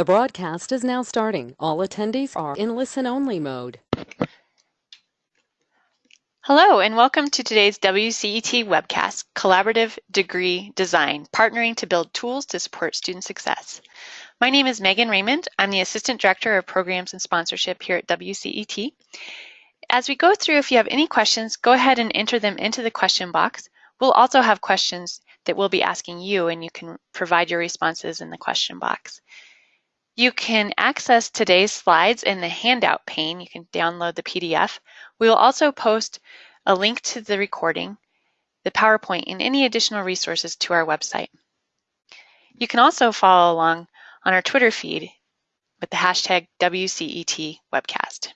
The broadcast is now starting. All attendees are in listen-only mode. Hello, and welcome to today's WCET webcast, Collaborative Degree Design, Partnering to Build Tools to Support Student Success. My name is Megan Raymond. I'm the Assistant Director of Programs and Sponsorship here at WCET. As we go through, if you have any questions, go ahead and enter them into the question box. We'll also have questions that we'll be asking you, and you can provide your responses in the question box. You can access today's slides in the handout pane. You can download the PDF. We will also post a link to the recording, the PowerPoint, and any additional resources to our website. You can also follow along on our Twitter feed with the hashtag WCET webcast.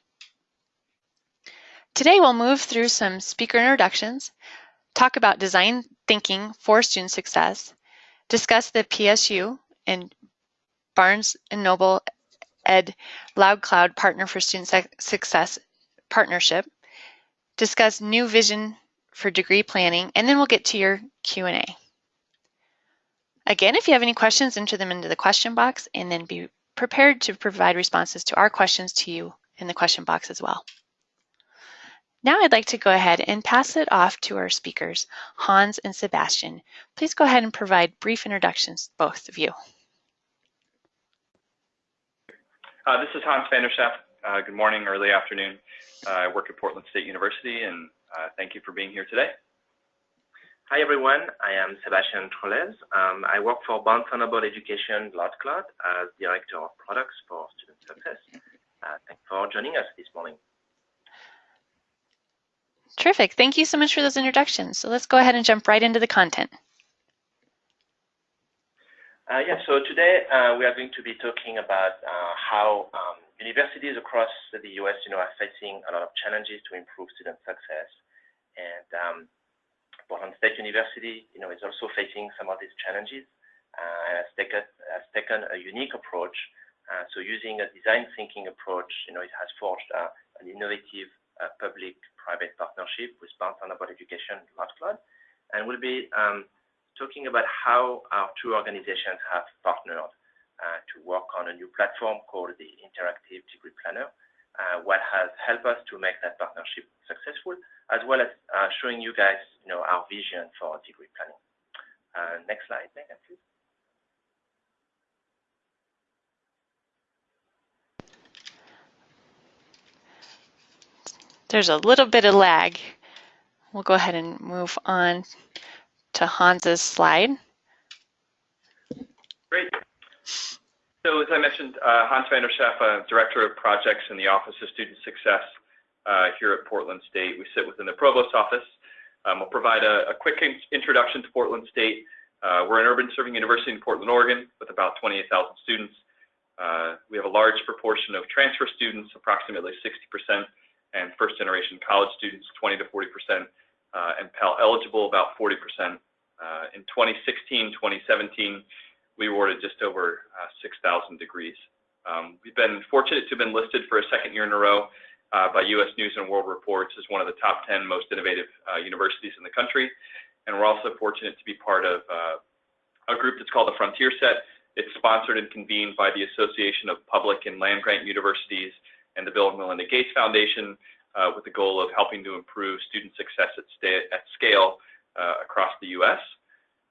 Today we'll move through some speaker introductions, talk about design thinking for student success, discuss the PSU and Barnes & Noble Ed LoudCloud Partner for Student Success Partnership, discuss new vision for degree planning, and then we'll get to your Q&A. Again, if you have any questions, enter them into the question box and then be prepared to provide responses to our questions to you in the question box as well. Now I'd like to go ahead and pass it off to our speakers, Hans and Sebastian. Please go ahead and provide brief introductions, both of you. Uh, this is Hans van der Schaaf. Uh, good morning, early afternoon. Uh, I work at Portland State University, and uh, thank you for being here today. Hi, everyone. I am Sebastian Trollez. Um, I work for Barnes & Noble Education LoudCloud as Director of Products for Student Success. Uh, thanks for joining us this morning. Terrific. Thank you so much for those introductions. So let's go ahead and jump right into the content. Uh, yeah, so today uh, we are going to be talking about uh, how um, universities across the US, you know, are facing a lot of challenges to improve student success. And um, Portland State University, you know, is also facing some of these challenges uh, and has taken, has taken a unique approach. Uh, so using a design thinking approach, you know, it has forged uh, an innovative public-private partnership with Barnes & Noble Education LoudCloud. And we'll be um, talking about how our two organizations have partnered uh, to work on a new platform called the Interactive Degree Planner, uh, what has helped us to make that partnership successful, as well as uh, showing you guys, you know, our vision for degree planning. Next slide, Megan, please. There's a little bit of lag. We'll go ahead and move on to Hans's slide. Great. So as I mentioned, uh, Hans van der Schaaf, uh, Director of Projects in the Office of Student Success uh, here at Portland State. We sit within the Provost Office. Um, we'll provide a, a, quick introduction to Portland State. Uh, we're an urban serving university in Portland, Oregon, with about 28,000 students. Uh, we have a large proportion of transfer students, approximately 60%, and first generation college students, 20 to 40% uh, and Pell eligible about 40%. Uh, in 2016, 2017, we awarded just over uh, 6,000 degrees. Um, we've been fortunate to have been listed for a second year in a row uh, by U.S. News and World Reports as one of the top 10 most innovative uh, universities in the country. And we're also fortunate to be part of uh, a group that's called the Frontier Set. It's sponsored and convened by the Association of Public and Land Grant Universities and the Bill and Melinda Gates Foundation, uh, with the goal of helping to improve student success at, at scale uh, across the U.S.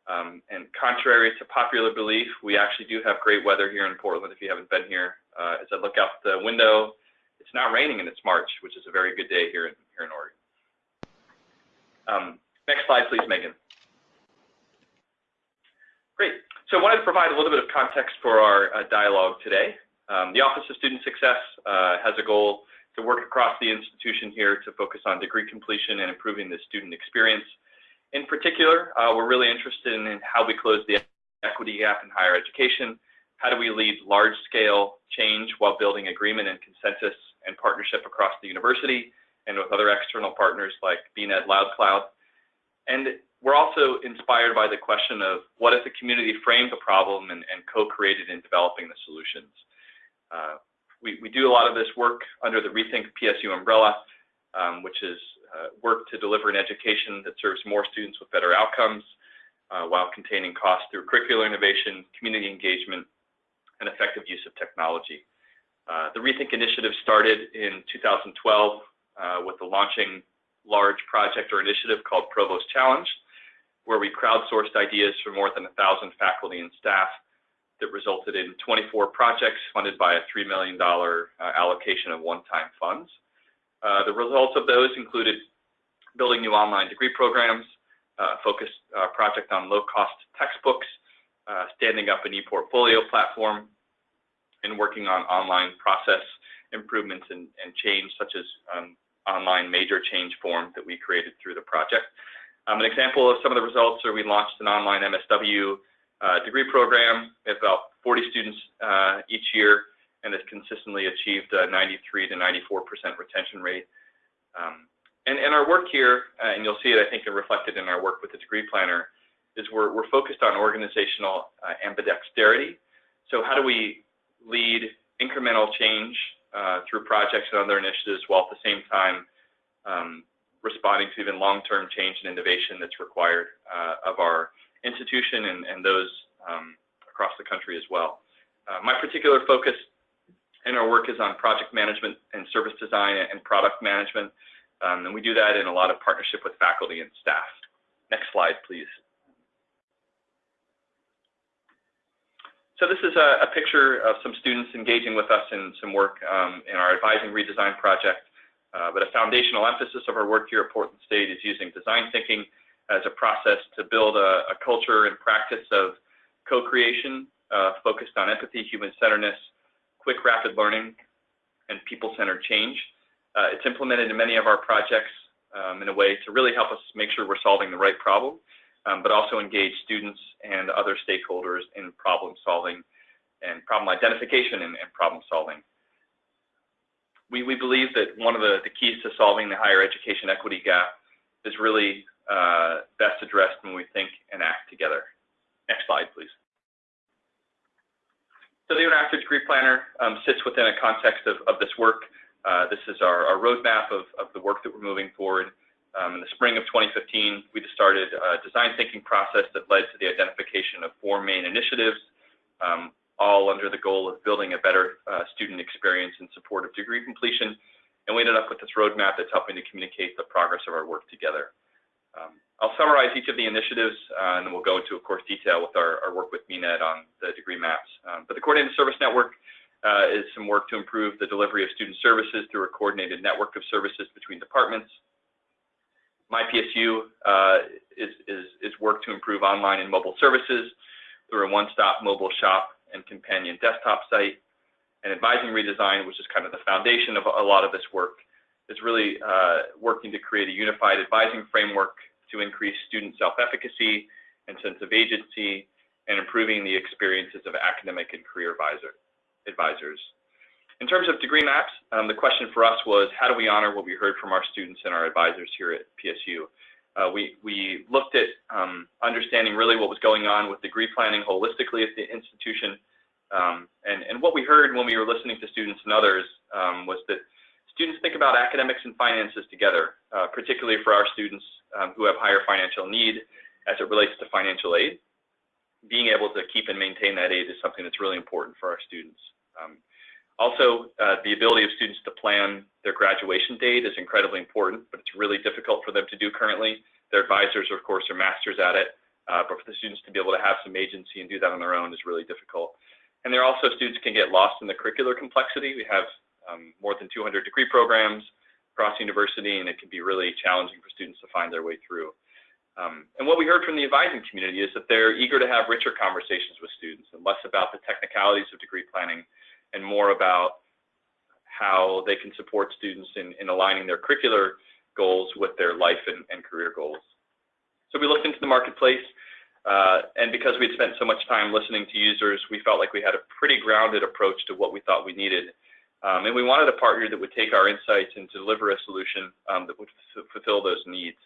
Um, and contrary to popular belief, we actually do have great weather here in Portland. If you haven't been here, uh, as I look out the window, it's not raining and it's March, which is a very good day here in, Oregon. Um, next slide, please, Megan. Great. So I wanted to provide a little bit of context for our uh, dialogue today. Um, the Office of Student Success uh, has a goal to work across the institution here to focus on degree completion and improving the student experience. In particular, uh, we're really interested in how we close the equity gap in higher education. How do we lead large-scale change while building agreement and consensus and partnership across the university and with other external partners like BNED LoudCloud? And we're also inspired by the question of what if the community framed the problem and, and co-created in developing the solutions? Uh, we, do a lot of this work under the Rethink PSU umbrella, um, which is uh, work to deliver an education that serves more students with better outcomes uh, while containing costs through curricular innovation, community engagement, and effective use of technology. Uh, the Rethink initiative started in 2012 uh, with the launching large project or initiative called Provost Challenge, where we crowdsourced ideas from more than 1,000 faculty and staff that resulted in 24 projects funded by a $3 million uh, allocation of one-time funds. Uh, the results of those included building new online degree programs, uh, focused project on low-cost textbooks, standing up an e-portfolio platform, and working on online process improvements and, change, such as um, online major change form that we created through the project. Um, an example of some of the results are we launched an online MSW degree program. We have about 40 students uh, each year and has consistently achieved a 93 to 94% retention rate. Um, and, our work here, uh, and you'll see it, I think, reflected in our work with the degree planner, is we're, we're focused on organizational uh, ambidexterity. So how do we lead incremental change uh, through projects and other initiatives while at the same time um, responding to even long-term change and innovation that's required uh, of our institution and, and those um, across the country as well. Uh, my particular focus in our work is on project management and service design and product management, um, and we do that in a lot of partnership with faculty and staff. Next slide, please. So this is a, a picture of some students engaging with us in some work um, in our advising redesign project. Uh, but a foundational emphasis of our work here at Portland State is using design thinking as a process to build a, culture and practice of co-creation uh, focused on empathy, human-centeredness, quick, rapid learning, and people-centered change. Uh, it's implemented in many of our projects um, in a way to really help us make sure we're solving the right problem, um, but also engage students and other stakeholders in problem solving and problem identification and, and problem solving. We, believe that one of the, keys to solving the higher education equity gap is really best addressed when we think and act together. Next slide, please. So the Interactive Degree Planner um, sits within a context of, this work. Uh, this is our, roadmap of, of, the work that we're moving forward. Um, in the spring of 2015, we just started a design thinking process that led to the identification of four main initiatives, um, all under the goal of building a better uh, student experience in support of degree completion. And we ended up with this roadmap that's helping to communicate the progress of our work together. Um, I'll summarize each of the initiatives, uh, and then we'll go into, of course, detail with our, work with BNED on the degree maps. Um, but the Coordinated Service Network uh, is some work to improve the delivery of student services through a coordinated network of services between departments. MyPSU uh, is work to improve online and mobile services through a one-stop mobile shop and companion desktop site. And advising redesign, which is kind of the foundation of a lot of this work, is really uh, working to create a unified advising framework to increase student self-efficacy and sense of agency and improving the experiences of academic and career advisor, advisors. In terms of degree maps, um, the question for us was how do we honor what we heard from our students and our advisors here at PSU? Uh, we, we looked at um, understanding really what was going on with degree planning holistically at the institution. Um, and, and what we heard when we were listening to students and others um, was that students think about academics and finances together, uh, particularly for our students um, who have higher financial need as it relates to financial aid. Being able to keep and maintain that aid is something that's really important for our students. Um, also, uh, the ability of students to plan their graduation date is incredibly important, but it's really difficult for them to do currently. Their advisors, of course, are masters at it, uh, but for the students to be able to have some agency and do that on their own is really difficult. And there also students can get lost in the curricular complexity. We have um, more than 200 degree programs across university, and it can be really challenging for students to find their way through. Um, and what we heard from the advising community is that they're eager to have richer conversations with students and less about the technicalities of degree planning and more about how they can support students in, in aligning their curricular goals with their life and, and career goals. So we looked into the marketplace, uh, and because we had spent so much time listening to users, we felt like we had a pretty grounded approach to what we thought we needed um, and we wanted a partner that would take our insights and deliver a solution um, that would fulfill those needs,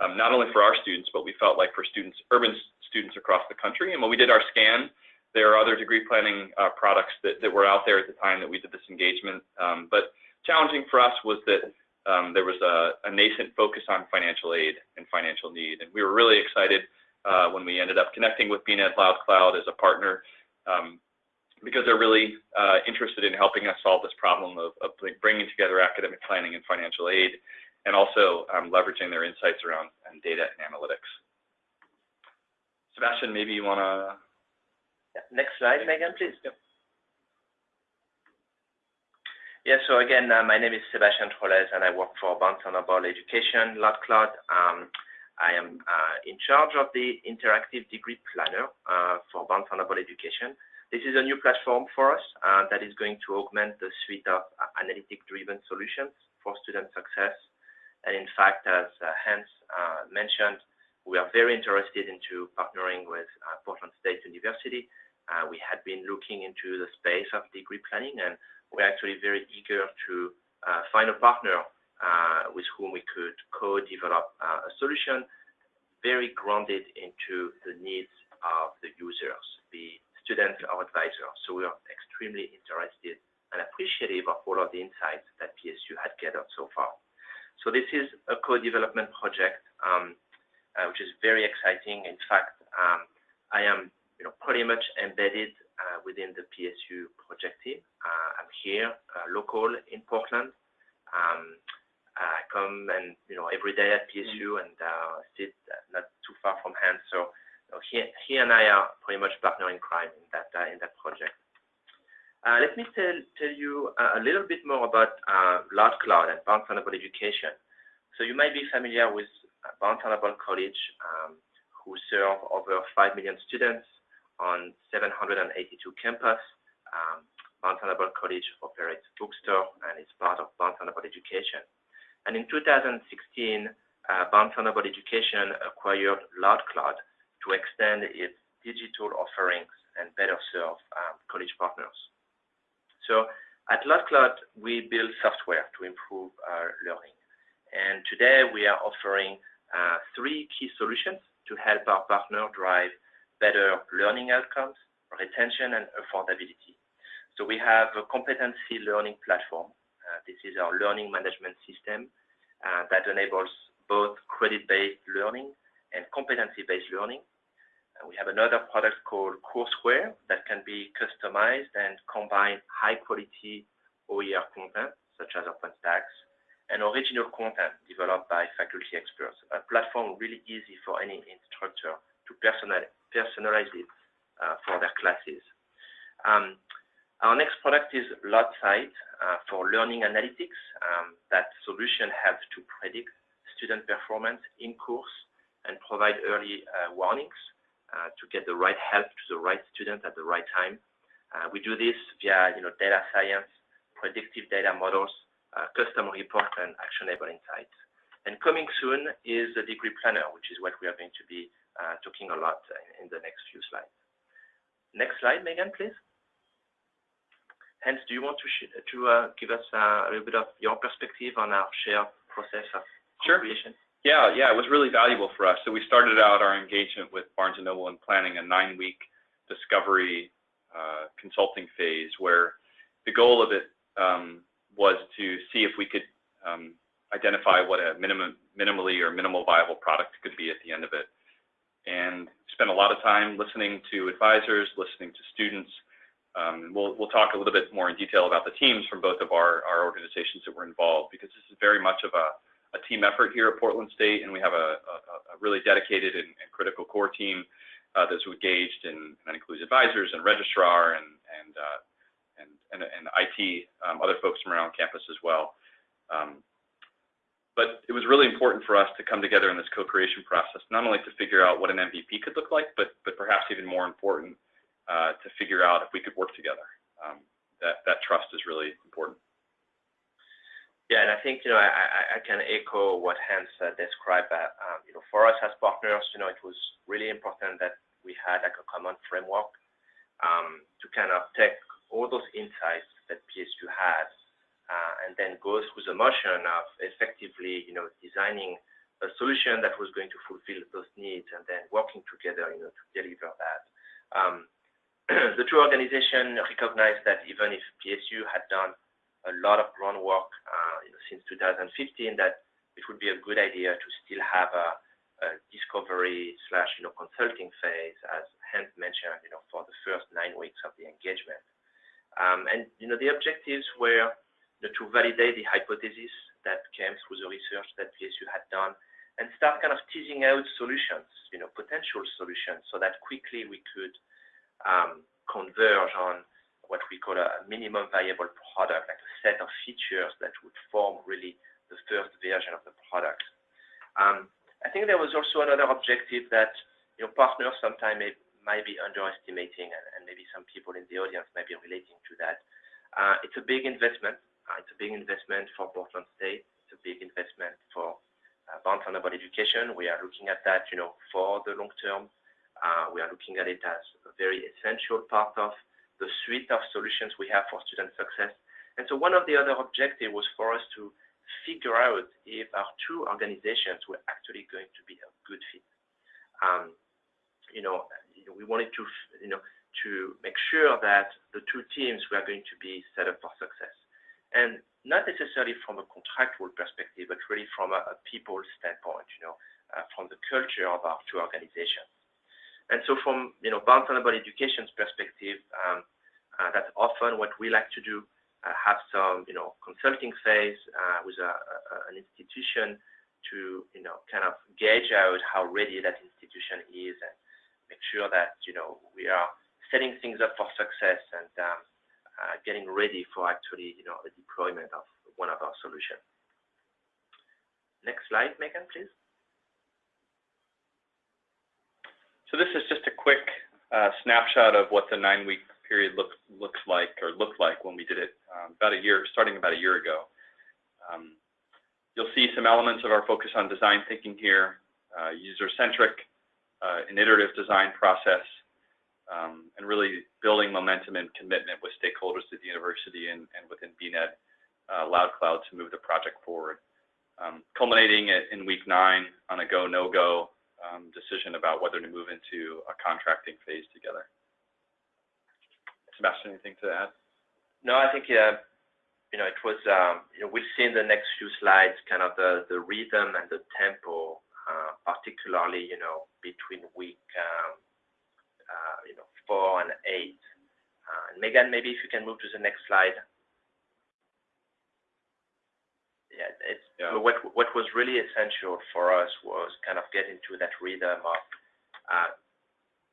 um, not only for our students, but we felt like for students, urban students across the country. And when we did our scan, there are other degree planning uh, products that, that were out there at the time that we did this engagement. Um, but challenging for us was that um, there was a, a, nascent focus on financial aid and financial need. And we were really excited uh, when we ended up connecting with BNED Loud Cloud as a partner um, because they're really uh, interested in helping us solve this problem of, of bringing together academic planning and financial aid, and also um, leveraging their insights around um, data and analytics. Sebastian, maybe you want to... Yeah. Next slide, Megan, please. Yep. Yeah, so again, uh, my name is Sebastian Trollez, and I work for Barnes & Noble Education, LoudCloud. Um, I am uh, in charge of the interactive degree planner uh, for Barnes & Noble Education. This is a new platform for us uh, that is going to augment the suite of uh, analytic-driven solutions for student success. And in fact, as uh, Hans mentioned, we are very interested into partnering with Portland State University. we had been looking into the space of degree planning and we're actually very eager to find a partner with whom we could co-develop a solution very grounded into the needs of the users, the students or advisors. So we are extremely interested and appreciative of all of the insights that PSU had gathered so far. So this is a co-development project, um, uh, which is very exciting. In fact, um, I am you know, pretty much embedded uh, within the PSU project team. Uh, I'm here, uh, local in Portland. Um, I come and you know every day at PSU and sit not too far from Hans. So you know, he, he and I are pretty much partner in crime in that in that project. Uh, let me tell, tell you uh, a little bit more about uh, LoudCloud and Barnes & Noble Education. So you might be familiar with Barnes & Noble College, um, who serve over 5 million students on 782 campus. Um, Barnes & Noble College operates bookstore and is part of Barnes & Noble Education. And in 2016, uh, Barnes & Noble Education acquired LoudCloud to extend its digital offerings and better serve um, college partners. So at LoudCloud, we build software to improve our learning. And today we are offering uh, three key solutions to help our partner drive better learning outcomes, retention, and affordability. So we have a competency learning platform. Uh, this is our learning management system uh, that enables both credit-based learning and competency-based learning. We have another product called courseware that can be customized and combine high-quality OER content, such as OpenStax, and original content developed by faculty experts. A platform really easy for any instructor to personalize personalize it uh, for their classes. Um, our next product is LoudSight uh, for learning analytics. Um, that solution helps to predict student performance in course and provide early uh, warnings to get the right help to the right student at the right time. Uh, we do this via you know, data science, predictive data models, uh, custom report, and actionable insights. And coming soon is the degree planner, which is what we are going to be uh, talking a lot in the next few slides. Next slide, Megan, please. Hans, do you want to, to uh, give us uh, a little bit of your perspective on our shared process of sure. creation? Yeah, yeah, it was really valuable for us. So we started out our engagement with Barnes & Noble and planning a nine-week discovery uh, consulting phase where the goal of it um, was to see if we could um, identify what a minimum, minimally or minimal viable product could be at the end of it and spent a lot of time listening to advisors, listening to students. Um, we'll, we'll talk a little bit more in detail about the teams from both of our, our organizations that were involved because this is very much of a, a team effort here at Portland State and we have a, really dedicated and, critical core team uh, that's engaged and that includes advisors and registrar and, and, uh, IT, um, other folks from around campus as well. Um, but it was really important for us to come together in this co-creation process, not only to figure out what an MVP could look like, but but perhaps even more important, uh, to figure out if we could work together. Um, that that trust is really important. Yeah, and I think you know I, can echo what Hans uh, described. Um, you know, for us as partners, you know, it was really important that we had like a common framework um, to kind of take all those insights that PSU has uh, and then go through the motion of effectively, you know, designing a solution that was going to fulfill those needs and then working together, you know, to deliver that. Um, the two organizations recognized that even if PSU had done a lot of groundwork uh, since 2015, that it would be a good idea to still have a, discovery slash you know consulting phase, as Hans mentioned, you know, for the first nine weeks of the engagement. Um, and you know, the objectives were to validate the hypothesis that came through the research that PSU had done, and start kind of teasing out solutions, you know, potential solutions, so that quickly we could um, converge on what we call a minimum viable product, like a set of features that would form really the first version of the product. Um, I think there was also another objective that you know partners sometimes may, might be underestimating, and, and, maybe some people in the audience might be relating to that. Uh, it's a big investment. Uh, it's a big investment for Portland State. It's a big investment for uh, Barnes&Noble Education. We are looking at that, you know, for the long term. Uh, we are looking at it as a very essential part of the suite of solutions we have for student success. And so one of the other objectives was for us to figure out if our two organizations were actually going to be a good fit. Um, you know, we wanted to, you know, to make sure that the two teams were going to be set up for success. And not necessarily from a contractual perspective, but really from a, a people standpoint, you know, uh, from the culture of our two organizations. And so from, you know, Barnes & Noble Education's perspective, um, uh, that's often what we like to do. Uh, have some, you know, consulting phase uh, with a, a, an institution to, you know, kind of gauge out how ready that institution is and make sure that, you know, we are setting things up for success and um, uh, getting ready for actually, you know, the deployment of one of our solutions. Next slide, Megan, please. So this is just a quick uh, snapshot of what the nine-week period look, looks like or looked like when we did it um, about a year, starting about a year ago. Um, you'll see some elements of our focus on design thinking here, uh, user-centric, uh, an iterative design process, um, and really building momentum and commitment with stakeholders at the university and, within BNED, LoudCloud to move the project forward. Culminating in week nine on a go, no-go decision about whether to move into a contracting phase together. Sebastian, anything to add? No, I think, you know, it was, um, you know, we'll see in the next few slides kind of the, the rhythm and the tempo, uh, particularly, you know, between week, um, uh, you know, four and eight. Uh, and Megan, maybe if you can move to the next slide. Yeah, it's, yeah. what what was really essential for us was kind of getting to that rhythm of, uh,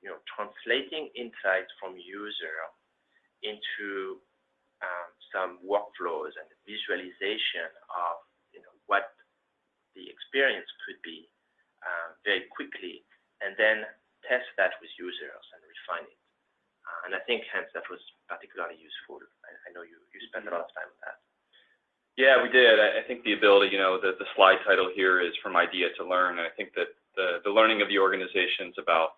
you know, translating insights from user into um, some workflows and visualization of you know what the experience could be uh, very quickly, and then test that with users and refine it. Uh, and I think Hans that was particularly useful. I, I know you you spent a lot of time on that. Yeah, we did. I, think the ability, you know, the, the slide title here is from idea to learn. And I think that the, learning of the organizations about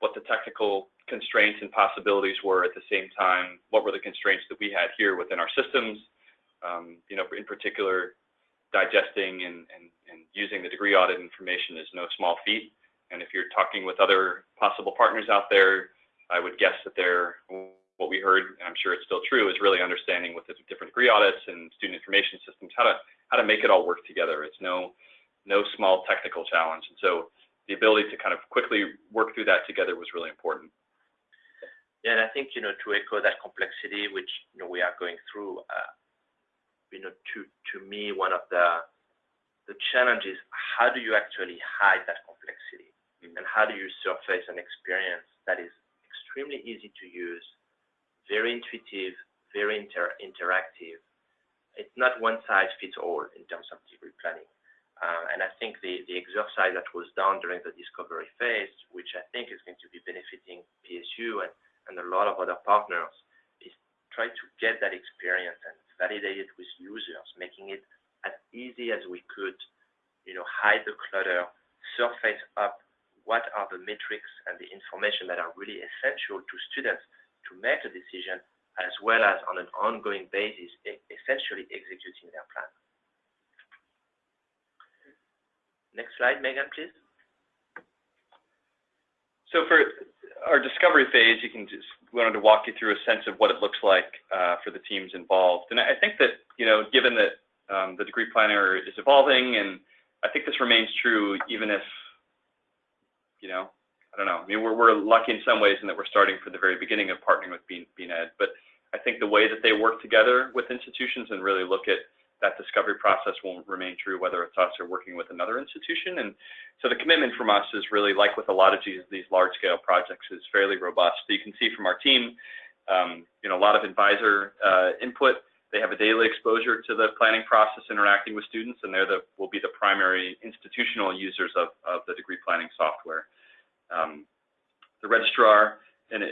what the technical constraints and possibilities were at the same time, what were the constraints that we had here within our systems, um, you know, in particular, digesting and using the degree audit information is no small feat. And if you're talking with other possible partners out there, I would guess that they're, what we heard, and I'm sure it's still true, is really understanding with the different degree audits and student information systems, how to, how to make it all work together. It's no, no small technical challenge. And so the ability to kind of quickly work through that together was really important. Yeah, and I think you know to echo that complexity, which you know we are going through, uh, you know, to to me one of the the challenges: how do you actually hide that complexity, mm-hmm. and how do you surface an experience that is extremely easy to use, very intuitive, very inter interactive. It's not one size fits all in terms of degree planning. Uh, and I think the, the exercise that was done during the discovery phase, which I think is going to be benefiting PSU and, and a lot of other partners, is try to get that experience and validate it with users, making it as easy as we could, you know, hide the clutter, surface up what are the metrics and the information that are really essential to students to make a decision, as well as on an ongoing basis, essentially executing their plan. Next slide, Megan, please. So for our discovery phase, you can just we wanted to walk you through a sense of what it looks like uh, for the teams involved. And I think that, you know, given that um, the degree planner is evolving, and I think this remains true even if, you know, I don't know. I mean, we're, we're lucky in some ways in that we're starting from the very beginning of partnering with BNED, but I think the way that they work together with institutions and really look at that discovery process will remain true whether it's us or working with another institution. And so the commitment from us is really like with a lot of these, these large scale projects is fairly robust. So you can see from our team, um, you know, a lot of advisor uh, input. They have a daily exposure to the planning process, interacting with students, and they're the will be the primary institutional users of, of the degree planning software. Um, the registrar, an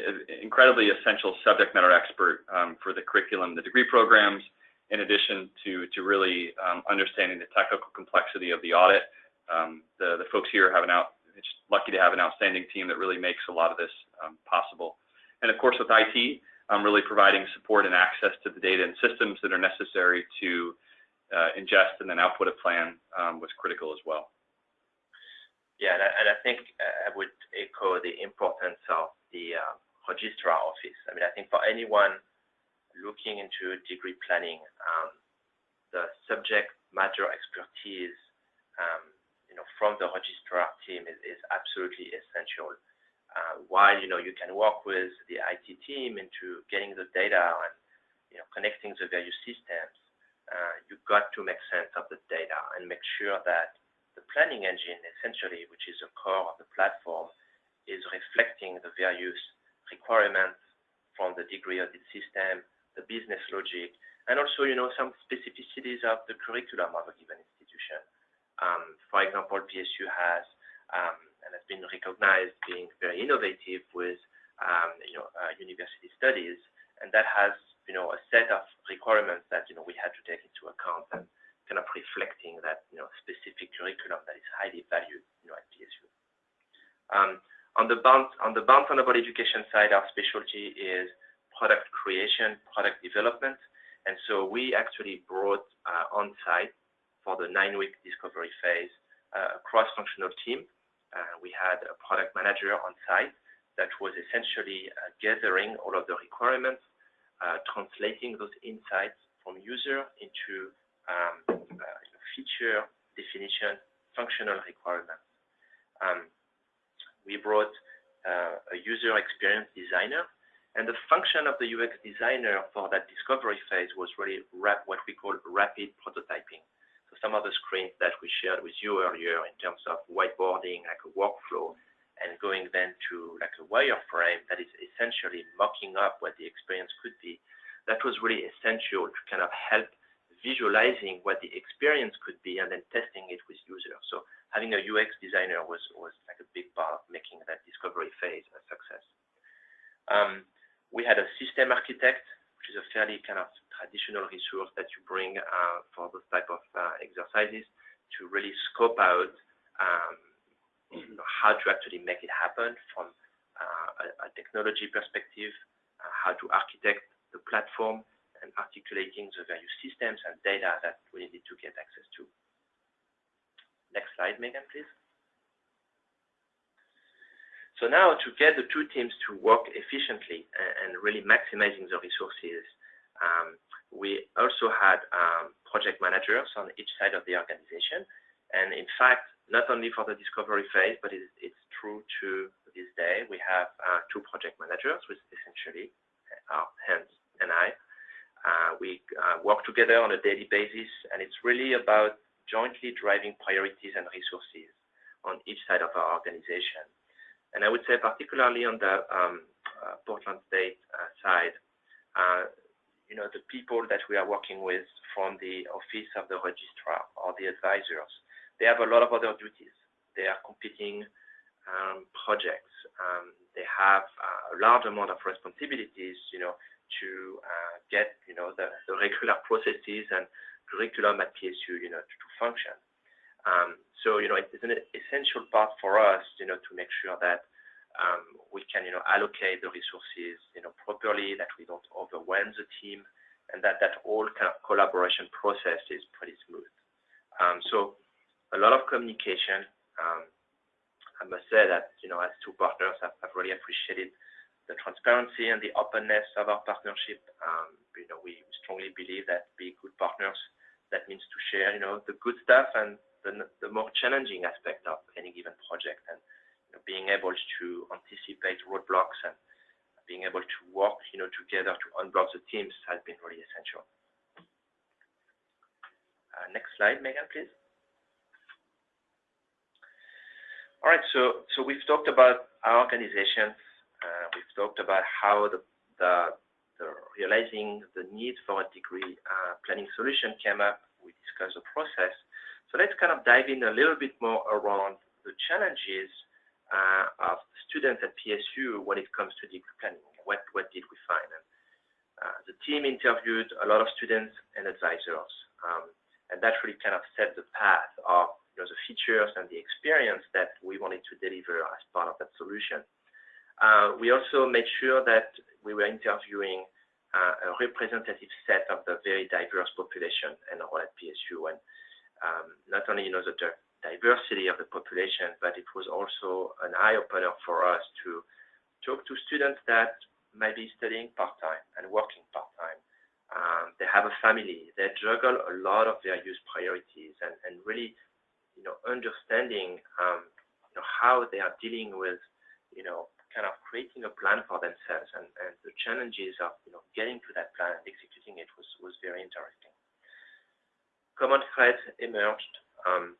incredibly essential subject matter expert um, for the curriculum, the degree programs, in addition to, to really um, understanding the technical complexity of the audit. Um, the, the folks here have an out, it's lucky to have an outstanding team that really makes a lot of this um, possible. And of course, with IT, I'm really providing support and access to the data and systems that are necessary to uh, ingest and then output a plan um, was critical as well. Yeah, and I, think uh, I would echo the importance of the uh, registrar office. I mean, I think for anyone looking into degree planning, um, the subject matter expertise, um, you know, from the registrar team is, is absolutely essential. Uh, while you know you can work with the IT team into getting the data and you know connecting the various systems, uh, you've got to make sense of the data and make sure that the planning engine, essentially, which is the core of the platform, is reflecting the various requirements from the degree audit system, the business logic, and also, you know, some specificities of the curriculum of a given institution. Um, for example, PSU has um, and has been recognized being very innovative with, um, you know, uh, university studies, and that has, you know, a set of requirements that you know we had to take into account and kind of reflecting that, you know, specific curriculum that is highly valued, you know, at PSU. Um, on the bound on the bound fundable education side, our specialty is product creation, product development. And so we actually brought uh, on site for the nine week discovery phase uh, a cross functional team. Uh, we had a product manager on site that was essentially uh, gathering all of the requirements, uh, translating those insights from user into um, uh, feature definition, functional requirements. Um, we brought a user experience designer and the function of the UX designer for that discovery phase was really what we call rapid prototyping. So some of the screens that we shared with you earlier in terms of whiteboarding, like a workflow, and going then to like a wireframe that is essentially mocking up what the experience could be. That was really essential to kind of help visualizing what the experience could be and then testing it with users. So having a UX designer was, was like a big part of making that discovery phase a success. Um, we had a system architect, which is a fairly kind of traditional resource that you bring uh, for those type of uh, exercises to really scope out um, how to actually make it happen from uh, a, a, technology perspective, uh, how to architect the platform, and articulating the various systems and data that we need to get access to. Next slide, Megan, please. So now to get the two teams to work efficiently and, really maximizing the resources, um, we also had um, project managers on each side of the organization. And in fact, not only for the discovery phase, but it's, it's true to this day, we have uh, two project managers, which essentially are Hans and I. Uh, we uh, work together on a daily basis, and it's really about jointly driving priorities and resources on each side of our organization. And I would say particularly on the um, uh, Portland State side, you know, the people that we are working with from the office of the registrar or the advisors, they have a lot of other duties. They are competing um, projects. Um, they have a large amount of responsibilities, you know, to uh, get, you know, the, regular processes and curriculum at PSU, you know, to, function. Um, so, you know, it's an essential part for us, you know, to make sure that um, we can, you know, allocate the resources, you know, properly, that we don't overwhelm the team, and that that whole kind of collaboration process is pretty smooth. Um, so, a lot of communication. I must say that, you know, as two partners, I've, really appreciated the transparency and the openness of our partnership. Um, you know, we strongly believe that being good partners, that means to share, you know, the good stuff and the, more challenging aspect of any given project and you know, being able to anticipate roadblocks and being able to work, you know, together to unblock the teams has been really essential. Uh, next slide, Megan, please. All right, so so we've talked about our organizations. Uh, we've talked about how realizing the need for a degree uh, planning solution came up. We discussed the process. So let's kind of dive in a little bit more around the challenges uh, of students at PSU when it comes to degree planning. What what did we find? The team interviewed a lot of students and advisors, um, and that really kind of set the path of you know, the features and the experience that we wanted to deliver as part of that solution. Uh, we also made sure that we were interviewing uh, a representative set of the very diverse population enrolled at PSU. And um, not only, you know, the diversity of the population, but it was also an eye-opener for us to talk to students that might be studying part-time and working part-time. Um, they have a family, they juggle a lot of their use priorities and, and really you know, understanding, um, you know, how they are dealing with, you know, kind of creating a plan for themselves and, and the challenges of, you know, getting to that plan and executing it was, was very interesting. Common threads emerged. Um,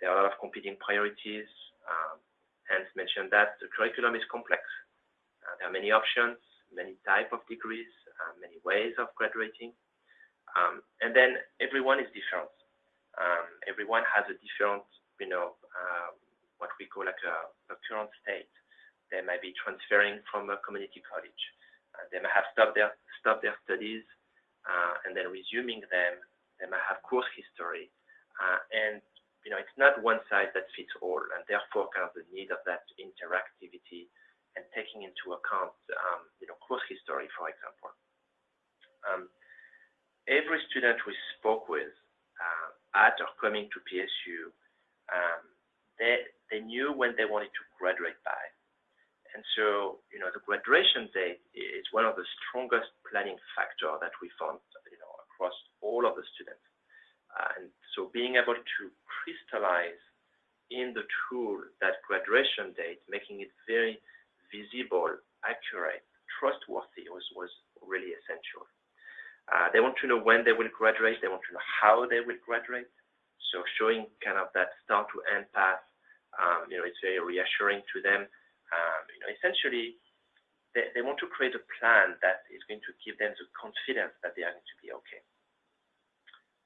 there are a lot of competing priorities. Um, Hans mentioned that the curriculum is complex. Uh, there are many options, many type of degrees, uh, many ways of graduating. Um, and then everyone is different. Um, everyone has a different, you know, uh, what we call like a, a, current state. They might be transferring from a community college. Uh, they might have stopped their stopped their studies uh, and then resuming them. They might have course history, uh, and you know, it's not one size that fits all, and therefore, kind of the need of that interactivity and taking into account, um, you know, course history, for example. Um, every student we spoke with at or coming to PSU, um, they knew when they wanted to graduate by. And so, you know, the graduation date is one of the strongest planning factor that we found, you know, across all of the students. Uh, and so being able to crystallize in the tool that graduation date, making it very visible, accurate, trustworthy was, was really essential. Uh, they want to know when they will graduate. They want to know how they will graduate. So showing kind of that start to end path, um, you know, it's very reassuring to them. Essentially, they, they want to create a plan that is going to give them the confidence that they are going to be okay.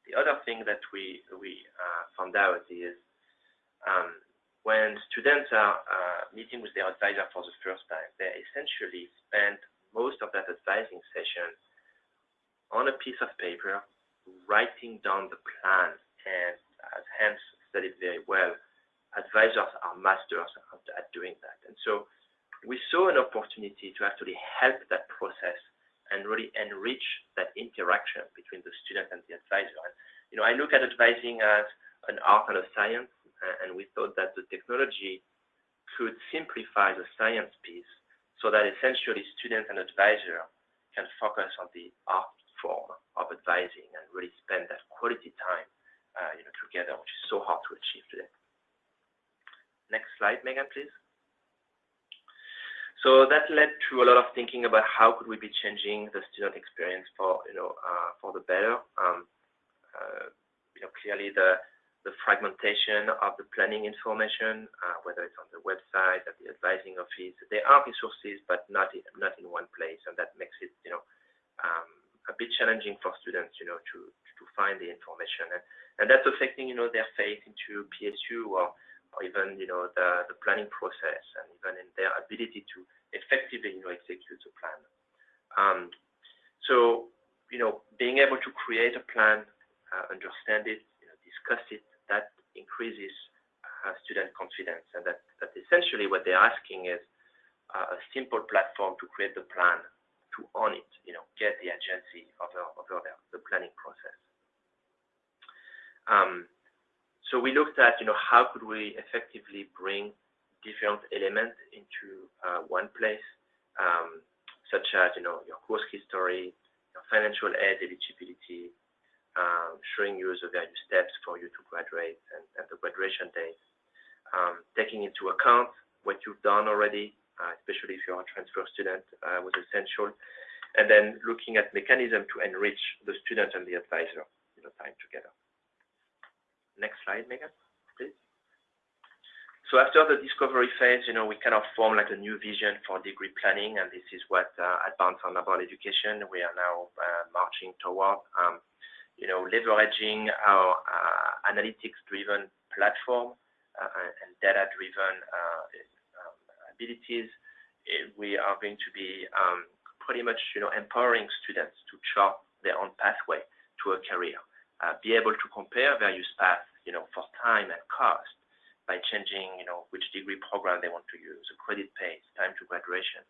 The other thing that we we uh, found out is um, when students are uh, meeting with their advisor for the first time, they essentially spend most of that advising session on a piece of paper, writing down the plan, and as Hans said it very well, advisors are masters at doing that. And so we saw an opportunity to actually help that process and really enrich that interaction between the student and the advisor. And, you know, I look at advising as an art and a science, and we thought that the technology could simplify the science piece so that essentially student and advisor can focus on the art form of advising and really spend that quality time uh, you know, together, which is so hard to achieve today. Next slide, Megan, please. So that led to a lot of thinking about how could we be changing the student experience for, you know, uh, for the better. Um, uh, you know, clearly the the fragmentation of the planning information, uh, whether it's on the website, at the advising office, there are resources, but not in, not in one place, and that makes it, you know, um, a bit challenging for students, you know, to to find the information, and and that's affecting, you know, their faith into PSU or or even, you know, the the planning process, and even in their ability to effectively, you know, execute the plan. Um, so, you know, being able to create a plan, uh, understand it, you know, discuss it, that increases uh, student confidence, and that that essentially what they're asking is uh, a simple platform to create the plan to own it, you know, get the agency over, over the, the planning process. Um, so we looked at, you know, how could we effectively bring different elements into uh, one place, um, such as, you know, your course history, your financial aid eligibility, um, showing you the various steps for you to graduate and, the graduation date, um, taking into account what you've done already uh, especially if you're a transfer student, uh, was essential. And then looking at mechanism to enrich the student and the advisor, you know, time together. Next slide, Megan, please. So after the discovery phase, you know, we kind of form like a new vision for degree planning, and this is what uh, at Barnes & Noble Education we are now uh, marching toward. Um, you know, leveraging our uh, analytics-driven platform and data-driven um, abilities, we are going to be um, pretty much, you know, empowering students to chart their own pathway to a career, be able to compare various paths, you know, for time and cost by changing, you know, which degree program they want to use, a credit pace, time to graduation,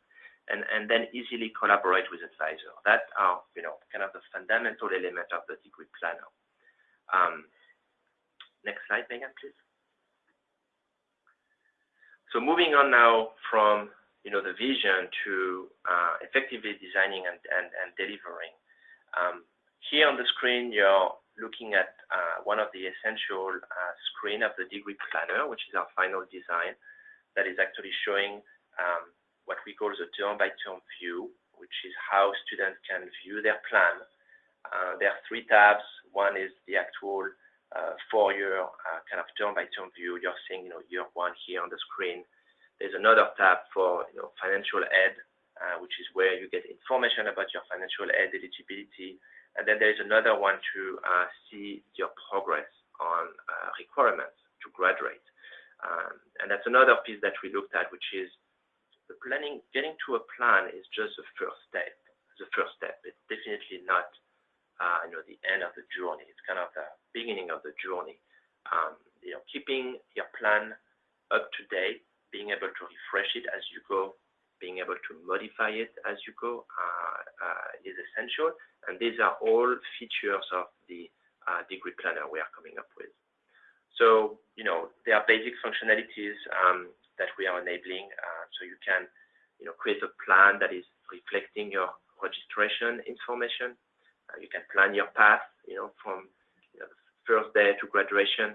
and, and then easily collaborate with advisor. That are, you know, kind of the fundamental element of the degree planner. Um, next slide, Megan, please. So moving on now from, you know, the vision to uh, effectively designing and, and, and delivering. Um, here on the screen, you're looking at uh, one of the essential uh, screen of the degree planner, which is our final design that is actually showing um, what we call the term-by-term view, which is how students can view their plan. Uh, there are three tabs. One is the actual four-year kind of term-by-term view. You're seeing, you know, year one here on the screen. There's another tab for, you know, financial aid, which is where you get information about your financial aid eligibility. And then there's another one to uh, see your progress on uh, requirements to graduate. Um, and that's another piece that we looked at, which is the planning, getting to a plan is just the first step. The first step. It's definitely not, uh, you know, the end of the journey. It's kind of the beginning of the journey. Um, you know, keeping your plan up to date, being able to refresh it as you go, being able to modify it as you go uh, is essential. And these are all features of the uh, degree planner we are coming up with. So, you know, there are basic functionalities um, that we are enabling. Uh, so you can, you know, create a plan that is reflecting your registration information. Uh, you can plan your path, you know, from you know, first day to graduation.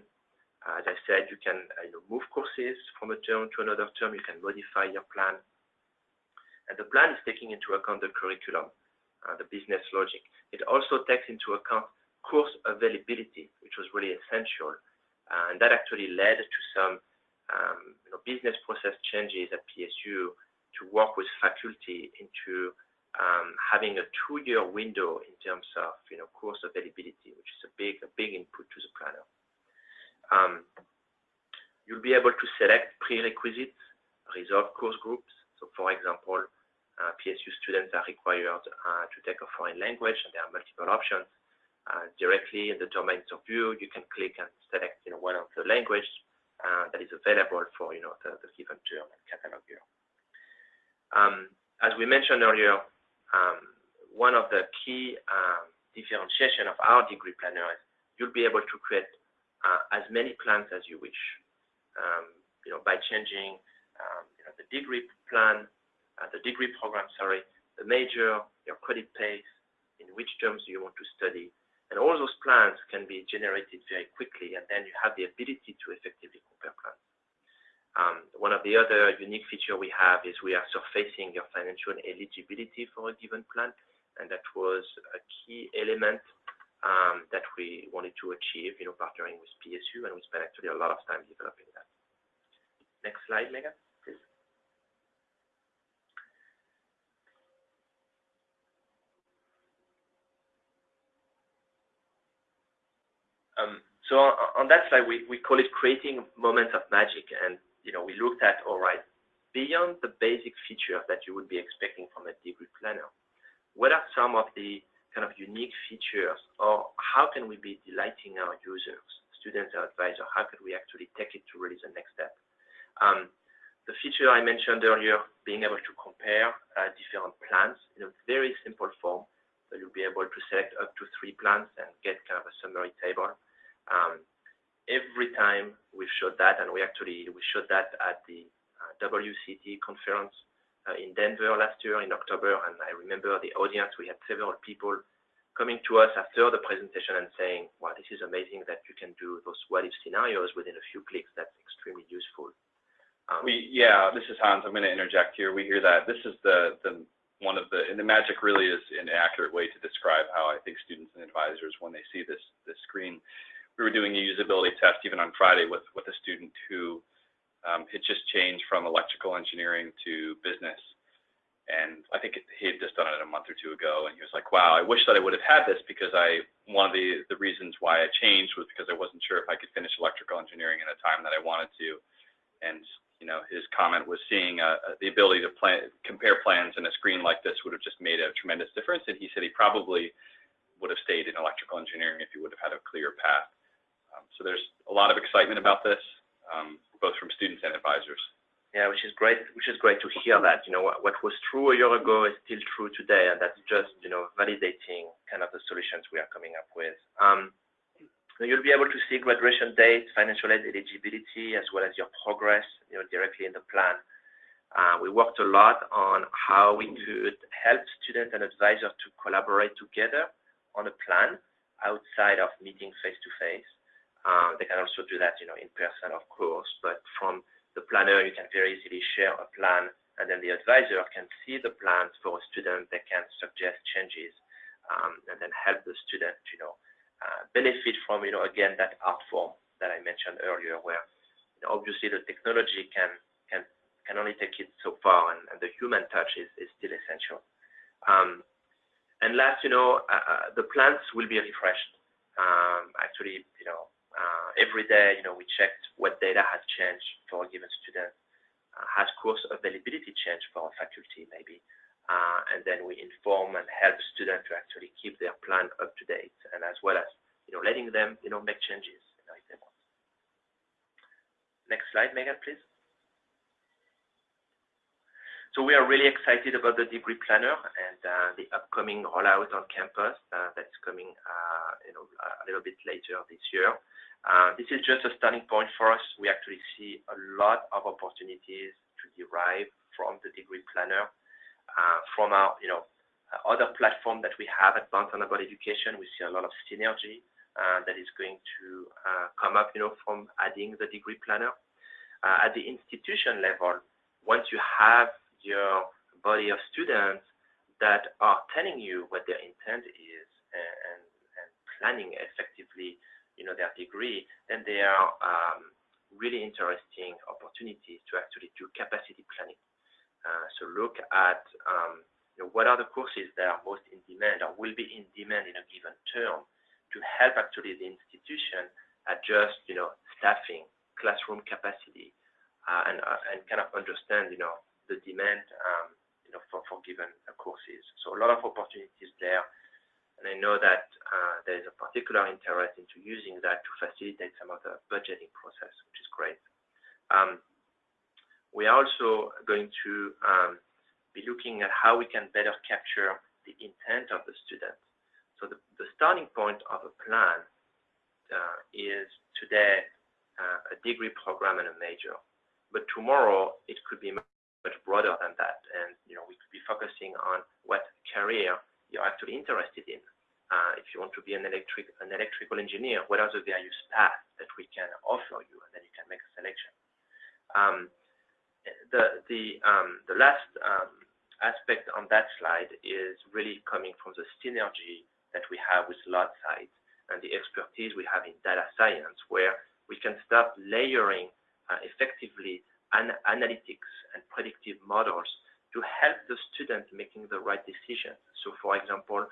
Uh, as I said, you can you know, move courses from a term to another term. You can modify your plan. And the plan is taking into account the curriculum, uh, the business logic. It also takes into account course availability, which was really essential. Uh, and that actually led to some um, you know, business process changes at PSU to work with faculty into um, having a two-year window in terms of you know course availability, which is a big a big input to the planner. Um, you'll be able to select prerequisites, resolve course groups. So, for example, uh, PSU students are required uh, to take a foreign language, and there are multiple options. Uh, directly in the domain of view, you can click and select you know one of the language uh, that is available for you know the, the given term and catalog year. Um, as we mentioned earlier, um, one of the key um, differentiation of our degree planner is you'll be able to create uh, as many plans as you wish. Um, you know, by changing um, the degree plan, the degree program, sorry, the major, your credit pace, in which terms you want to study, and all those plans can be generated very quickly, and then you have the ability to effectively compare plans. Um, one of the other unique feature we have is we are surfacing your financial eligibility for a given plan, and that was a key element um, that we wanted to achieve, you know, partnering with PSU, and we spent actually a lot of time developing that. Next slide, Megan. Um, so on, that slide, we, call it creating moments of magic. And, you know, we looked at, all right, beyond the basic features that you would be expecting from a degree planner, what are some of the kind of unique features or how can we be delighting our users, students or advisors? How could we actually take it to really the next step? Um, the feature I mentioned earlier, being able to compare uh, different plans in a very simple form. So you'll be able to select up to three plans and get kind of a summary table. Um, every time we've showed that, and we actually we showed that at the uh, WCET conference uh, in Denver last year in October, and I remember the audience. We had several people coming to us after the presentation and saying, "Wow, this is amazing that you can do those what-if scenarios within a few clicks. That's extremely useful." Um, We, yeah, this is Hans. I'm going to interject here. We hear that. This is the, the, one of the, and the magic really is an accurate way to describe how I think students and advisors, when they see this, this screen, we were doing a usability test even on Friday with, with a student who um, had just changed from electrical engineering to business. And I think he had just done it a month or two ago, and he was like, "Wow, I wish that I would have had this because I one of the reasons why I changed was because I wasn't sure if I could finish electrical engineering in a time that I wanted to." And you know, his comment was seeing uh, the ability to compare plans in a screen like this would have just made a tremendous difference. And he said he probably would have stayed in electrical engineering if he would have had a clear path. Um, so there's a lot of excitement about this, um, both from students and advisors. Yeah, which is great. Which is great to hear that. You know, what, was true a year ago is still true today, and that's just you know validating kind of the solutions we are coming up with. Um, you'll be able to see graduation dates, financial aid eligibility, as well as your progress, you know, directly in the plan. Uh, we worked a lot on how we could help students and advisors to collaborate together on a plan outside of meeting face to face. They can also do that, you know, in person, of course, but from the planner, you can very easily share a plan, and then the advisor can see the plans for a student. They can suggest changes, um, and then help the student, you know, uh, benefit from, you know, again, that art form that I mentioned earlier, where you know, obviously the technology can can can only take it so far, and, the human touch is, still essential. Um, and last, you know, uh, uh the plans will be refreshed. Um, actually, you know, uh, every day, you know, we checked what data has changed for a given student. Uh, has course availability changed for a faculty, maybe? Uh, and then we inform and help students to actually keep their plan up to date, and as well as, you know, letting them, you know, make changes you know, if they want. Next slide, Megan, please. So we are really excited about the degree planner and uh, the upcoming rollout on campus uh, that's coming, uh, you know, a little bit later this year. This is just a starting point for us. We actually see a lot of opportunities to derive from the degree planner, from our, you know, other platform that we have at Barnes & Noble Education. We see a lot of synergy that is going to come up, you know, from adding the degree planner. At the institution level, once you have your body of students that are telling you what their intent is and, and, planning effectively you know, their degree, then there are um, really interesting opportunities to actually do capacity planning. Uh, so look at um, you know, what are the courses that are most in demand or will be in demand in a given term to help actually the institution adjust, you know, staffing, classroom capacity, uh, and, uh, and kind of understand, you know, the demand, um, you know, for, given courses. So a lot of opportunities there. And I know that uh, there is a particular interest into using that to facilitate some of the budgeting process, which is great. Um, we are also going to um, be looking at how we can better capture the intent of the student. So the, the starting point of a plan uh, is today uh, a degree program and a major. But tomorrow it could be much broader than that. And you know, we could be focusing on what career you're actually interested in. Uh, if you want to be an electric an electrical engineer, what are the various paths that we can offer you, and then you can make a selection. Um, the the um, the last um, aspect on that slide is really coming from the synergy that we have with LoudSight and the expertise we have in data science, where we can start layering uh, effectively an analytics and predictive models to help the student making the right decisions. So for example,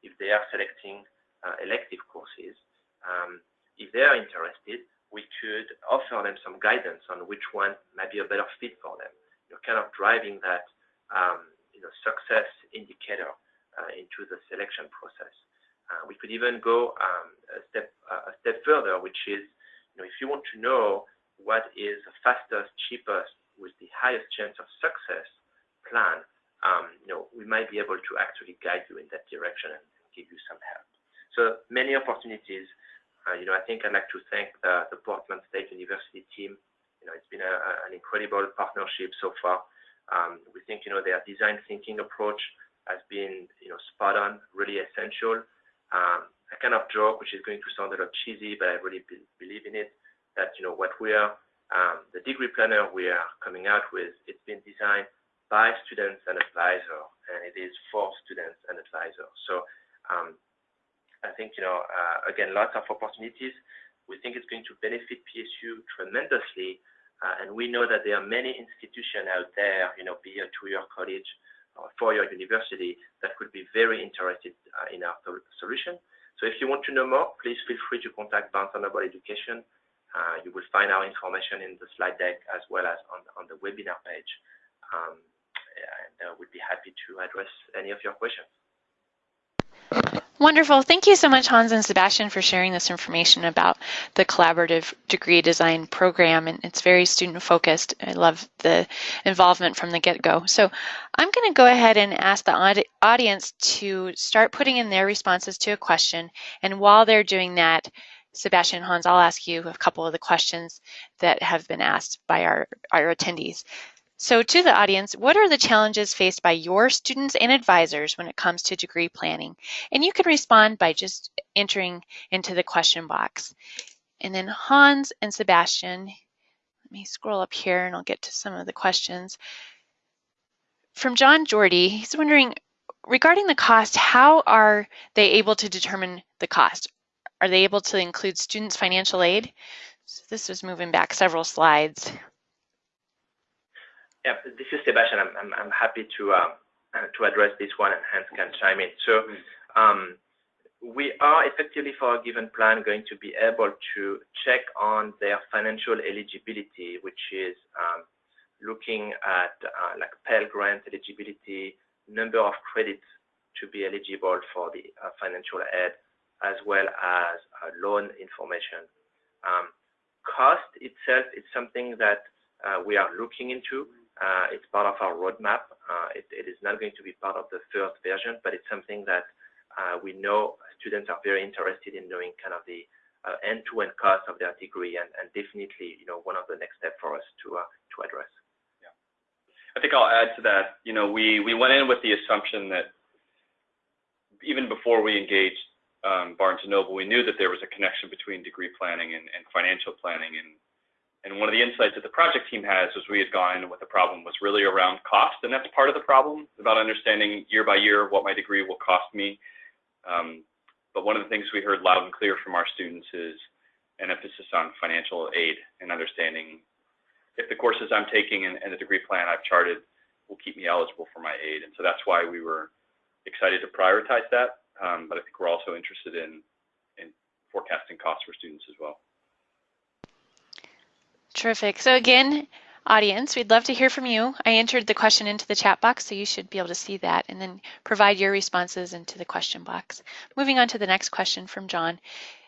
if they are selecting uh, elective courses, um, if they are interested, we could offer them some guidance on which one might be a better fit for them. You're kind of driving that um, you know, success indicator uh, into the selection process. Uh, we could even go um, a step a step further, which is, you know, if you want to know what is the fastest, cheapest, with the highest chance of success plan, um, you know, we might be able to actually guide you in that direction and give you some help. So many opportunities. Uh, you know, I think I'd like to thank the, the Portland State University team. You know, it's been a, a, an incredible partnership so far. Um, we think, you know, their design thinking approach has been, you know, spot on, really essential. Um, kind of joke, which is going to sound a little cheesy, but I really be believe in it, that, you know, what we are um, the degree planner we are coming out with, it's been designed by students and advisors, and it is for students and advisors. So um, I think, you know, uh, again, lots of opportunities. We think it's going to benefit PSU tremendously, uh, and we know that there are many institutions out there, you know, be a two-year college or four-year university that could be very interested uh, in our solution. So if you want to know more, please feel free to contact Barnes & Noble Education. Uh, you will find our information in the slide deck as well as on, the webinar page. Um, and uh, we'd be happy to address any of your questions. Wonderful. Thank you so much, Hans and Sebastian, for sharing this information about the collaborative degree design program. And it's very student focused. I love the involvement from the get go. So I'm going to go ahead and ask the audience to start putting in their responses to a question. And while they're doing that, Sebastian Hans, I'll ask you a couple of the questions that have been asked by our, our attendees. So to the audience, what are the challenges faced by your students and advisors when it comes to degree planning? And you can respond by just entering into the question box. And then Hans and Sebastian, let me scroll up here and I'll get to some of the questions. From John Jordy, he's wondering, regarding the cost, how are they able to determine the cost? Are they able to include students' financial aid? So this was moving back several slides. Yeah, this is Sebastian. I'm, I'm, I'm happy to uh, to address this one and Hans can chime in. So um, we are effectively for a given plan going to be able to check on their financial eligibility, which is um, looking at uh, like Pell Grant eligibility, number of credits to be eligible for the uh, financial aid, as well as uh, loan information. Um, cost itself is something that uh, we are looking into. Uh, it's part of our roadmap. It, is not going to be part of the first version, but it's something that we know students are very interested in knowing kind of the end-to-end -end cost of their degree, and, definitely, you know, one of the next steps for us to to address. Yeah, I think I'll add to that. You know, we we went in with the assumption that even before we engaged um, Barnes and Noble, we knew that there was a connection between degree planning and, and financial planning, and and one of the insights that the project team has as we had gone what the problem was really around cost, and that's part of the problem, about understanding year by year what my degree will cost me. Um, but one of the things we heard loud and clear from our students is an emphasis on financial aid and understanding if the courses I'm taking and, and the degree plan I've charted will keep me eligible for my aid. And so that's why we were excited to prioritize that. Um, but I think we're also interested in, in forecasting costs for students as well. Terrific. So again, audience, we'd love to hear from you. I entered the question into the chat box, so you should be able to see that and then provide your responses into the question box. Moving on to the next question from John.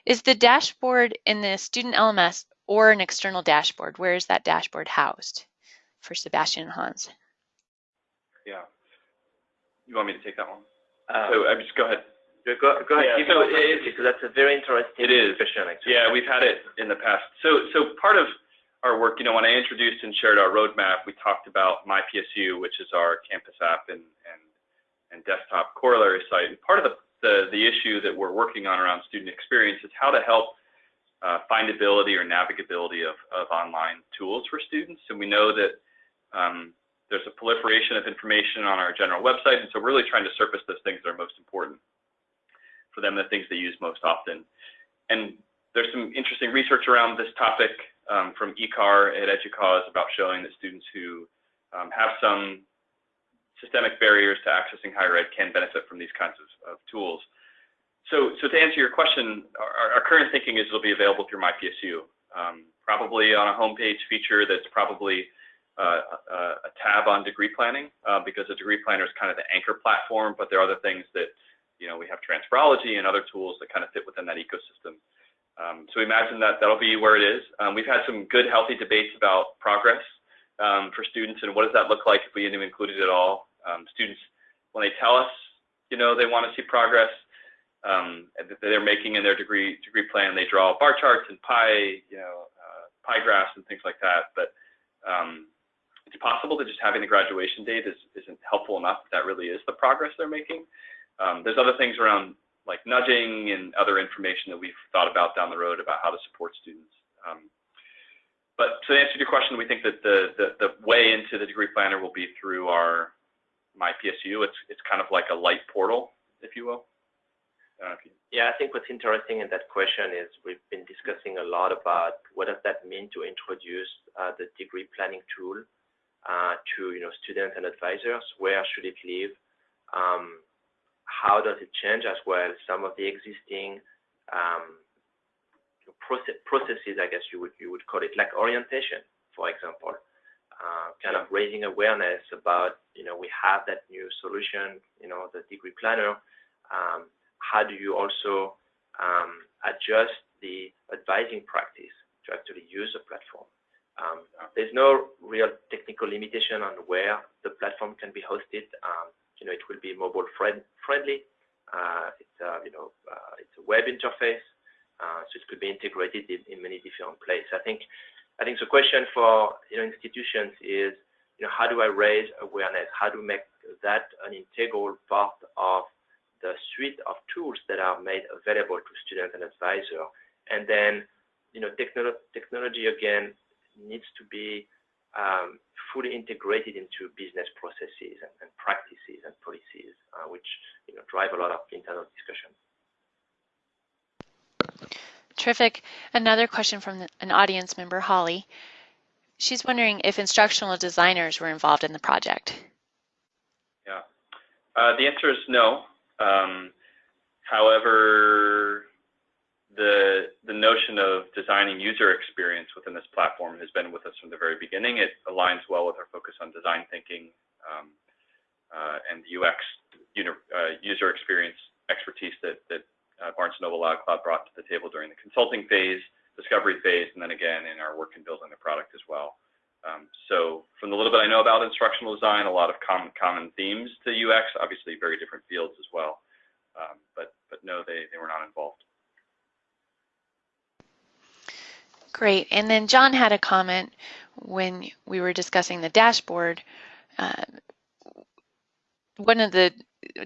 Is the dashboard in the student LMS or an external dashboard? Where is that dashboard housed for Sebastian and Hans? Yeah. You want me to take that one? Uh, so I just go ahead. Go, go ahead. Yeah, so it, because that's a very interesting it is. Question, yeah, we've had it in the past. So, so part of our work, you know, when I introduced and shared our roadmap, we talked about MyPSU, which is our campus app and, and, and desktop corollary site. And part of the, the, the, issue that we're working on around student experience is how to help uh, findability or navigability of, of online tools for students. And we know that um, there's a proliferation of information on our general website. And so we're really trying to surface those things that are most important for them, the things they use most often. And there's some interesting research around this topic um, from ECAR at EDUCAUSE about showing that students who um, have some systemic barriers to accessing higher ed can benefit from these kinds of, of tools. So, so to answer your question, our, our, current thinking is it'll be available through MyPSU, um, probably on a homepage feature that's probably uh, a, a, tab on degree planning uh, because the degree planner is kind of the anchor platform, but there are other things that, you know, we have transferology and other tools that kind of fit within that ecosystem. Um, so we imagine that that'll be where it is. Um, we've had some good, healthy debates about progress um, for students and what does that look like if we didn't include it at all. Um, students, when they tell us, you know, they want to see progress um, that they're making in their degree degree plan, they draw bar charts and pie, you know, uh, pie graphs and things like that. But um, it's possible that just having the graduation date is, isn't helpful enough. That really is the progress they're making. There's other things around like nudging and other information that we've thought about down the road about how to support students. Um, but to answer your question, we think that the, way into the degree planner will be through our MyPSU. It's, it's kind of like a light portal, if you will. Yeah, I think what's interesting in that question is we've been discussing a lot about what does that mean to introduce uh, the degree planning tool uh, to you know students and advisors. Where should it live? How does it change as well some of the existing um, process, processes, I guess you would you would call it, like orientation, for example, uh, kind of raising awareness about, you know, we have that new solution, you know, the degree planner. Um, how do you also um, adjust the advising practice to actually use the platform? Um, there's no real technical limitation on where the platform can be hosted. You know, it will be mobile friend friendly. Uh, it's a, you know, uh, it's a web interface. Uh, so it could be integrated in, many different places. I think, I think the question for you know institutions is, you know, how do I raise awareness? How do I make that an integral part of the suite of tools that are made available to students and advisors? And then, you know, technolo technology again needs to be um, fully integrated into business processes and, practices policies, uh, which you know drive a lot of internal discussion. Terrific. Another question from an audience member, Holly. She's wondering if instructional designers were involved in the project. Yeah. Uh, the answer is no. Um, however, the the notion of designing user experience within this platform has been with us from the very beginning. It aligns well with our focus on design thinking um, and UX uh, user experience expertise that, uh, Barnes & Noble Cloud brought to the table during the consulting phase, discovery phase, and then again in our work in building the product as well. Um, so from the little bit I know about instructional design, a lot of common, common themes to UX, obviously very different fields as well. Um, but, but no, they, they were not involved. Great. And then John had a comment when we were discussing the dashboard. One of the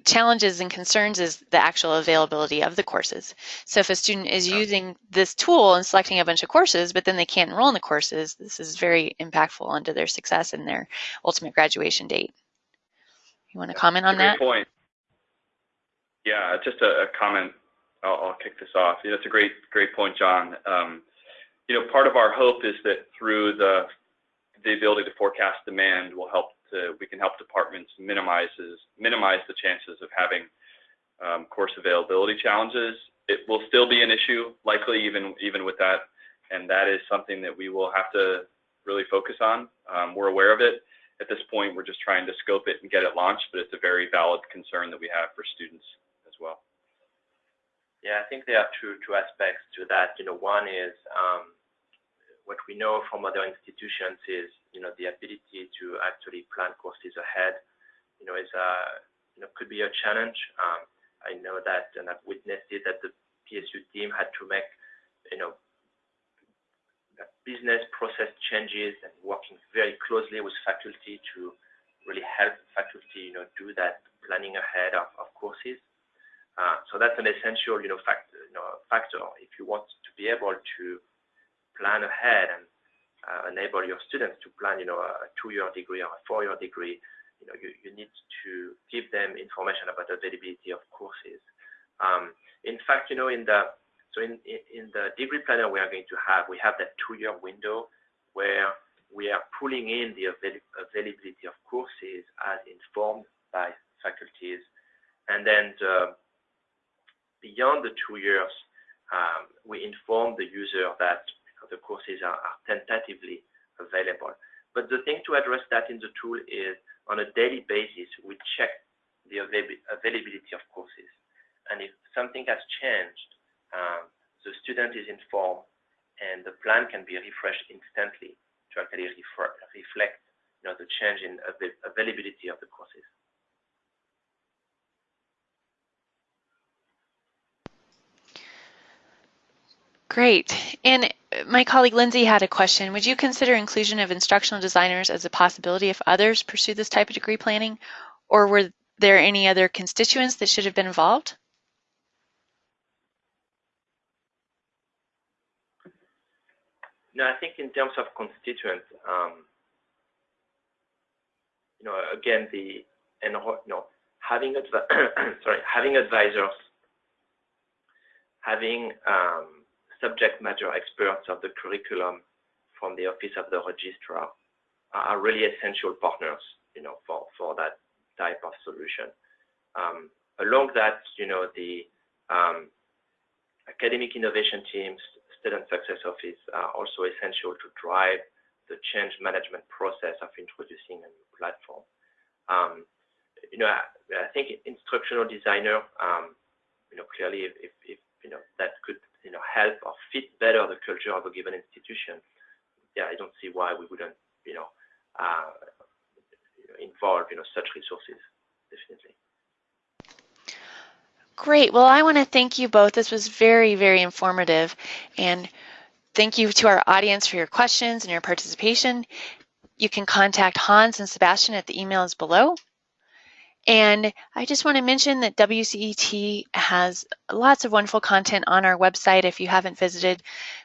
challenges and concerns is the actual availability of the courses. So if a student is using this tool and selecting a bunch of courses, but then they can't enroll in the courses, this is very impactful onto their success and their ultimate graduation date. You want to comment on that? Point. Yeah, just a, a comment. I'll, I'll, kick this off. You know, it's a great, great point, John. Um, you know, part of our hope is that through the the ability to forecast demand will help we can help departments minimize the chances of having um, course availability challenges. It will still be an issue, likely even, even with that, and that is something that we will have to really focus on. Um, we're aware of it. At this point, we're just trying to scope it and get it launched, but it's a very valid concern that we have for students as well. Yeah, I think there are two, two aspects to that. You know, one is um, what we know from other institutions is, you know, the ability to actually plan courses ahead, you know, is you know, could be a challenge. Um, I know that, and I've witnessed it, that the PSU team had to make, you know, business process changes and working very closely with faculty to really help faculty, you know, do that planning ahead of, of courses. Uh, so that's an essential, you know, factor, you know, factor if you want to be able to plan ahead and uh, enable your students to plan, you know, a two-year degree or a four-year degree, you know, you, need to give them information about availability of courses. Um, in fact, you know, in the so in, in the degree planner we are going to have, we have that two-year window where we are pulling in the avail availability of courses as informed by faculties. And then the, beyond the two years, um, we inform the user that the courses are, tentatively available. But the thing to address that in the tool is on a daily basis, we check the availability of courses. And if something has changed, um, the student is informed and the plan can be refreshed instantly to actually reflect you know, the change in availability of the courses. Great. And my colleague Lindsay had a question. Would you consider inclusion of instructional designers as a possibility if others pursue this type of degree planning? Or were there any other constituents that should have been involved? No, I think in terms of constituents, um, you know, again, the and you know, having sorry, having advisors, having um, subject matter experts of the curriculum from the Office of the Registrar are really essential partners, you know, for for that type of solution. Um, along that, you know, the um, academic innovation teams, student success office are also essential to drive the change management process of introducing a new platform. Um, you know, I, I, think instructional designer, um, you know, clearly if, if, if, you know, that could, you know, help or fit better the culture of a given institution, yeah, I don't see why we wouldn't, you know, uh, involve, you know, such resources, definitely. Great. Well, I want to thank you both. This was very, very informative. And thank you to our audience for your questions and your participation. You can contact Hans and Sebastian at the emails below. And I just want to mention that WCET has lots of wonderful content on our website. If you haven't visited,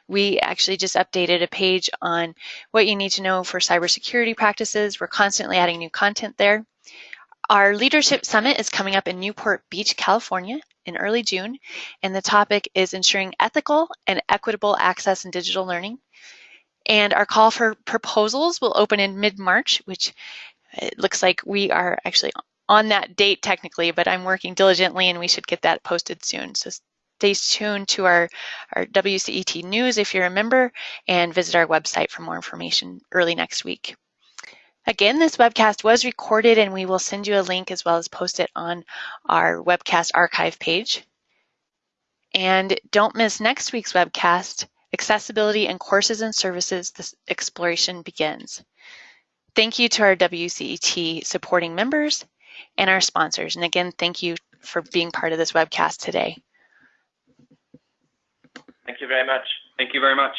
we actually just updated a page on what you need to know for cybersecurity practices. We're constantly adding new content there. Our leadership summit is coming up in Newport Beach, California in early June, and the topic is ensuring ethical and equitable access in digital learning. And our call for proposals will open in mid-March, which it looks like we are actually on that date technically, but I'm working diligently and we should get that posted soon. So stay tuned to our, our WCET news if you're a member and visit our website for more information early next week. Again, this webcast was recorded and we will send you a link as well as post it on our webcast archive page. And don't miss next week's webcast, Accessibility and Courses and Services, the exploration begins. Thank you to our WCET supporting members and our sponsors. And again, thank you for being part of this webcast today. Thank you very much. Thank you very much.